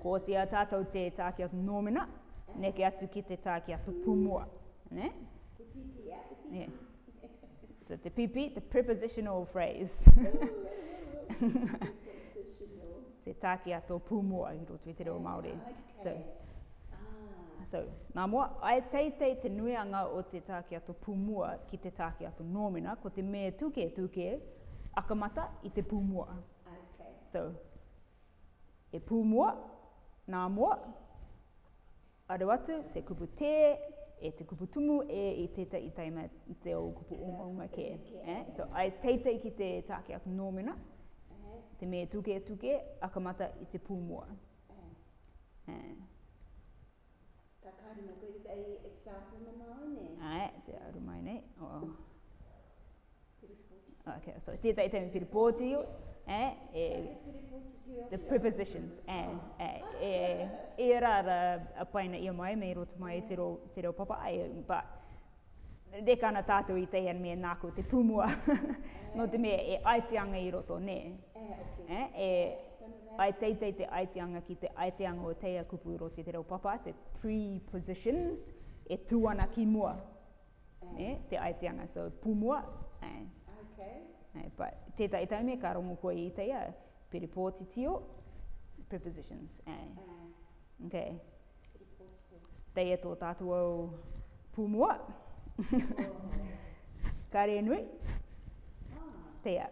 Ko te a tātou te tākia tu nōmena, neke atu ki te tākia tu pumua. Ne? Yeah. So te pipi, the prepositional phrase. te tākia tō pumua i roto i te reo Māori. Ah, so, ah. so, nā moa, ai teitei te nuianga o te tākia tō pumua ki te tākia tō nōmina, ko te mea tūke tūke akamata i te pumua. Okay. So, e pumua, nā moa. Aro atu, te kupu te, e te kupu tumu, e i e teita i taima te o kupu unga unga ke. Eh? So, ai teita i ki te tāke atu nōmena, te me tuke tuke, akamata i te pūmua. Eh. Eh. Ka kāri mo koe kai eksāpu na māone? Ae, te aru mai nei. Oh. Okay, so, teita i taima piripoti. Piripoti eh, eh, the prepositions. and Eh, eh, e eh, eh, eh, rara a i ia mai me roto mai te reo, te reo papa ai, but de kana tātou i teian me nāko te pumua. no te mea e aiteanga i roto, ne? Eh, eh, e ai te te te aiteanga ki te aiteanga o teia kupu i roto te reo papa, se prepositions e tuana ki mua. Eh, te aiteanga, so pumua. Eh. Okay. Tētai tau me ka rongo koe i teia, peripoti tio, prepositions. Eh. Mm. Okay. Teia tō tātou au pūmua. ka re nui. Ah. Teia.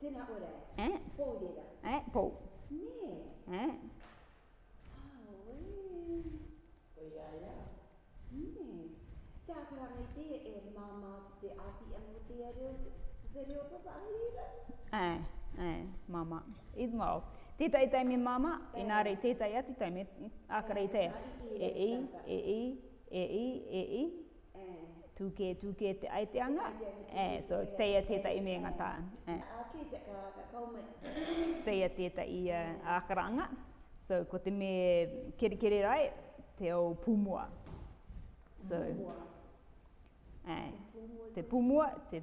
Tēnā ora. Eh? Pou dira. Eh? Pou. Nē. Eh? Tā kara me te e māmā te api anu te ariu Ai, eh, ai, eh, mama. I dmo. Ti tai tai mi mama, i na rei te tai atu tai me akare te. E i, e i, e i, e i. Tūke, tūke te ai te anga. E, so teia te tai me ngā tā. E. Teia te tai i akaranga. So, ko te me kere kere rai, te o pumua. So, pumua. te pumua, te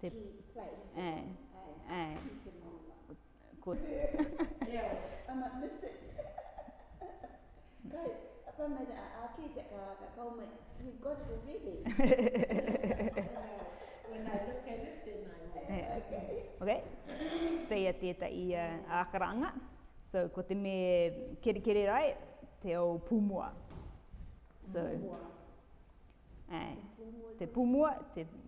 te place. Eh, eh. eh. Ai. Ai. Ko. Yes, I'm at miss it. Kai, apa me a a ki te ka ka ko me. You got to really. When I look at it in my mind. Okay. Okay. Te ia te ta i a uh, karanga. So ko te me kere kere rai te o pumua. So. Pumua. Ai. Te pumua, te pumua.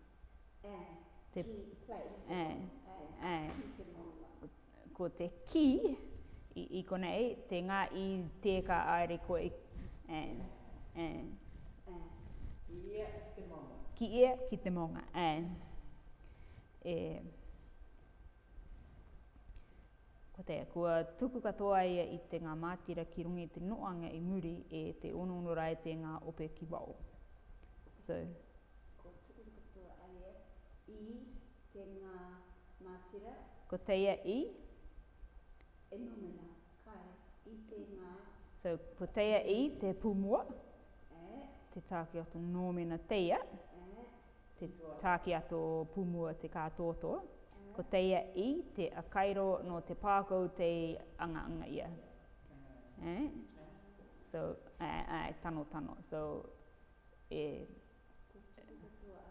te place. Eh. Eh. Ko te ki i, i konei, te ngā i te ka aere koe. Eh. Eh. Eh. Ki ia e, ki te maunga. Ki ia ki Eh. Eh. Ko te kua tuku katoa ia i te ngā mātira ki rungi te noanga i muri e te ono onoonora e te ngā ope ki wau. So, i te ngā mātira. Ko teia i? E nomena, kare, i te ngā. So, ko teia i te pūmua. E. Te tāke ato nomena teia. E. Te tāke ato pūmua te kātoto. E. Ko teia i te akairo no te pākau te anga-anga ia. E. e? So, ai, ai, tano, tano. So, e,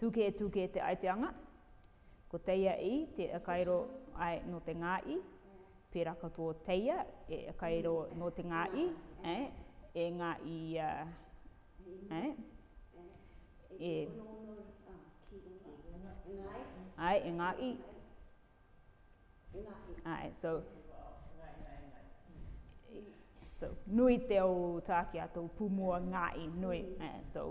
tuke e tuke te aiteanga. Ko teia i te kairo ai no te ngā i. Pera katoa teia e kairo no te ngā i. E, e ngā i... Uh, e, e, ai, e ngā i. Ai, so... So, nui te o tāke a tō pūmua ngā i, nui. E, so,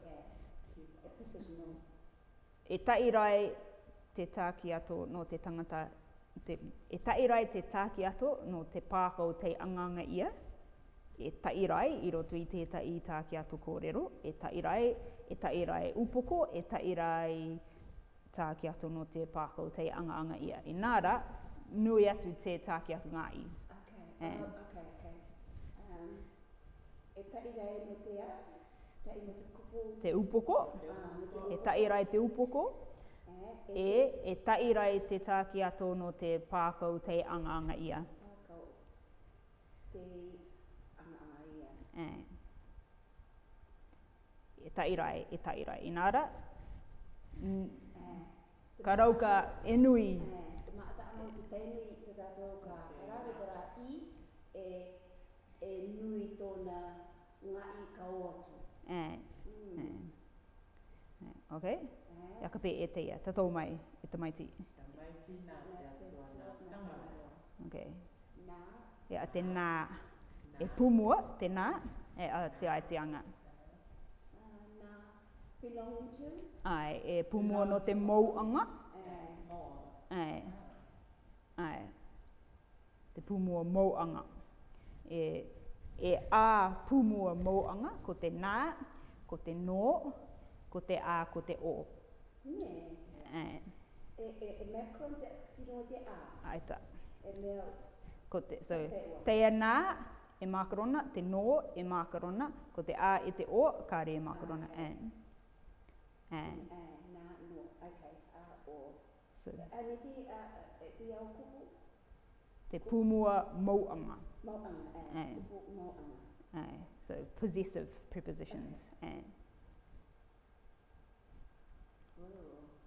e tai te tāki ato no te tangata, te, e tai te tāki ato no te pākau te anganga ia, e tai i roto i tētai tāki ato kōrero, e tai rai, e tai rai upoko, e tai rai tāki ato no te pākau te anganga ia. E nāra, nui atu te tāki ato ngā i. Okay. Um, okay, okay. Um, e tai rai te a, te upoko, e taira e te upoko, e, e taira e te tāki ato no te pākau te anganga ia. te anganga ia. E. E taira e, e taira e. Inara, ka rauka e nui. E. Ma ata amu ki tēnui ka karare i e, e nui tōna ngai ka oatu. Ok? Ia ka pē e te ia, te tō mai, e te maiti. Te Ok. Ia te nā. E pūmua, te nā, e a te ai te anga. Ai, e pūmua no te mou anga. ai. Ai. Te pūmua mou anga. E, e a pūmua mou anga, ko te nā, ko te nō, ko te A, ko te O. Nē. E, e, e Macron te tino te A. Ai ta. E mea. Ko te, so, te nā, e makarona, te no e makarona, ko te a e te o, ka re e makarona, ah, okay. and. And. na, no, okay, a o. So, and e te, a, e te au kupu? Te pumua mauanga. Mauanga, and. and. Pumua so, possessive prepositions, okay. and.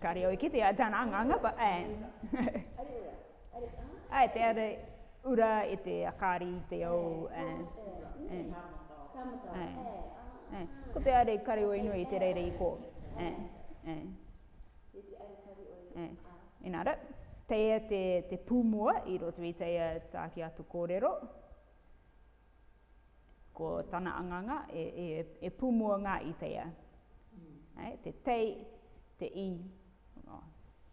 Ka reo i ki te atanaanganga pa an. Ai te are ura e te akari i te au an. Ko te are kare o inu i te reire i ko. Inara, teia te, e te te pūmua i roto i teia tāki atu kōrero. Ko tana anganga e, e, e pūmua ngā i te Mm. Ai, te tei, te i,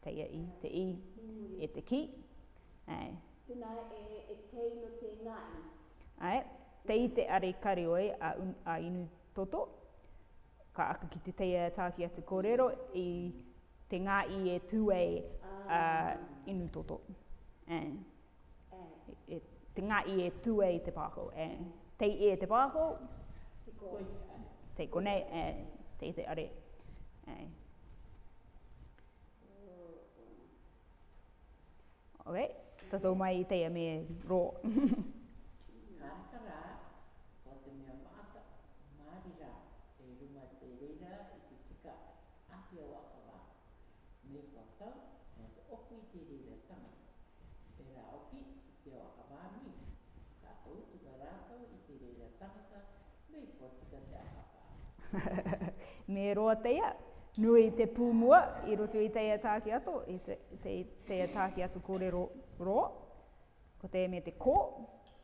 teia i te i e te ki. Ai. Tuna e, eh, e eh, tei no te nai. Ai, tei te are karioi a, un, a inu toto. Ka aka ki te teia tākia te kōrero i te ngā i e tūei a uh, inu toto. Ai. E, e, te ngā i e tūei te pākau. Ai. Tei e te pākau. Te koi. Te konei. Ai. Tei te are. Ai. OK? Ta tō mai i teia me rō. Ngā mea maata, māri rā, te ruma te reira i te tika api au Me kua tau, me te oku i te reira tanga. Te te o i te reira tangata, me kua te aka rā. me roa Me roa teia nui te pūmua i roto i teia tāki ato, i te, te, teia tāki ato kōrero rō. Ko te me te kō.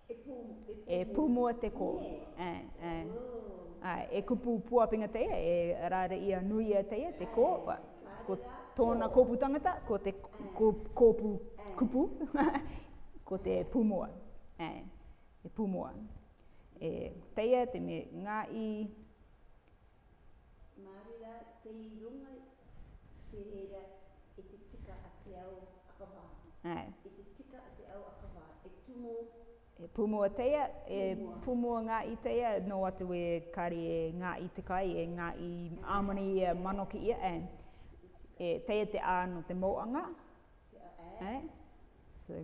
E, pū, e, e pūmua te kō. E, e. Ai, e kupu puapinga teia, e, e rāre ia nui a e teia, te kō. Ai, ko tōna kō. tangata, ko te kō, kōpu kupu, ko te pūmua. Ai, e pūmua. E teia te me ngā i Māori rā, te i runga te hera e te tika a te au akawā. Ai. E te tika a te au akawā, e tumo. E pumo a teia, e pumua. pumua ngā i teia, no atu e kari e ngā i te kai, e ngā i āmani i e manoki ia, e, e teia te āno te mōanga. Yeah, e. So,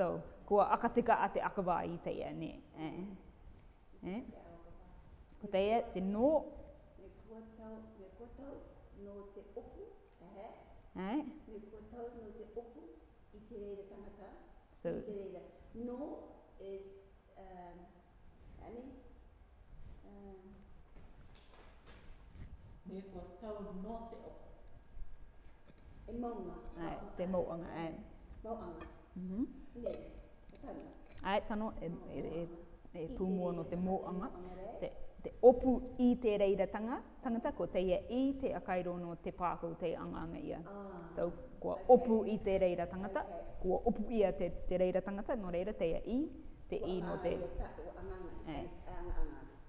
so, kua akatika a te akawā i teia, ne. E. Eh? ko te ia te nō. Me Ai. So. I te reira. No is, um, ane? Um, me kua Ai, te mauanga, ai. Mauanga. Mhm. Mm ne, tano. Ai, tano e, e, e, e pūmua no te mōanga. Te te opu i te tanga, tangata ko te ia i te no te pāko te anganga ia. Ah, so, ko okay. opu i te reira tangata, okay. ko opu ia te, te reira tangata, no reira te ia i, te well, i no te... Uh, eh.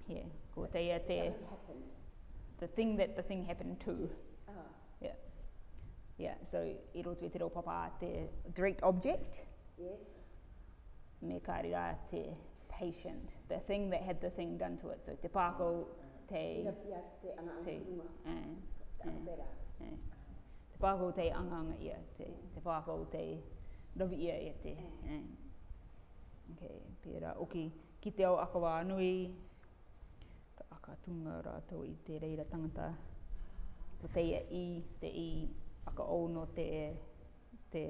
te yeah. ko te ia te... The thing that the thing happened to. Yes. Ah. Yeah. Yeah, so i roto i te papa, te direct object. Yes. Me kāri rā te patient, the thing that had the thing done to it. So te pāko, te... te anga anga Te pāko te eh, eh, eh. anga anga ia, te, te pāko te rovi ia e te. Yeah. Okay, pera, oki, okay. ki te au akawa anui, ka aka tunga rātou i te reira tangata, ko te ia i, te i, aka ono te, te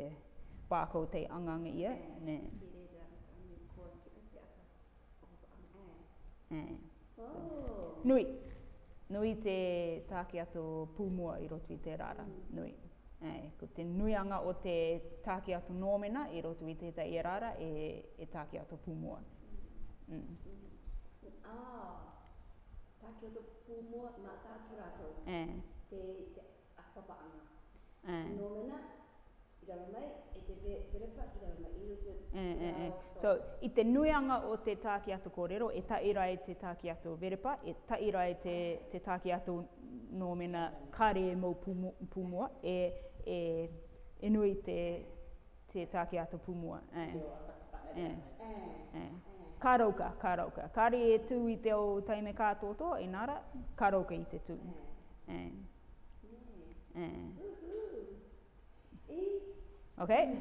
pāko te anga anga ia, yeah. ne? Yeah. So. Oh. Nui. Nui te tāke ato pūmua i roto i te rara. Mm. Nui. Eh, Ko te nuianga o te tāke ato nōmena i roto i te ta i rara e, e tāke ato pūmua. Mm. Mm. mm. Ah, tāke ato pūmua nā tātara Eh. Te, te Eh. Nōmena, Mm, mm, mm. So, i te nuianga o te tāki ato kōrero, e taira e te tāki ato verepa, e taira e te, te tāki ato nōmena kāre e mou pumua, e, e, e nui te, te tāki ato pumua. Mm. Mm. Mm. Kā rauka, kā rauka. Kāre e tū i te o taime kātoto, e nara, kā rauka i te tū. Mm. Mm. Okay?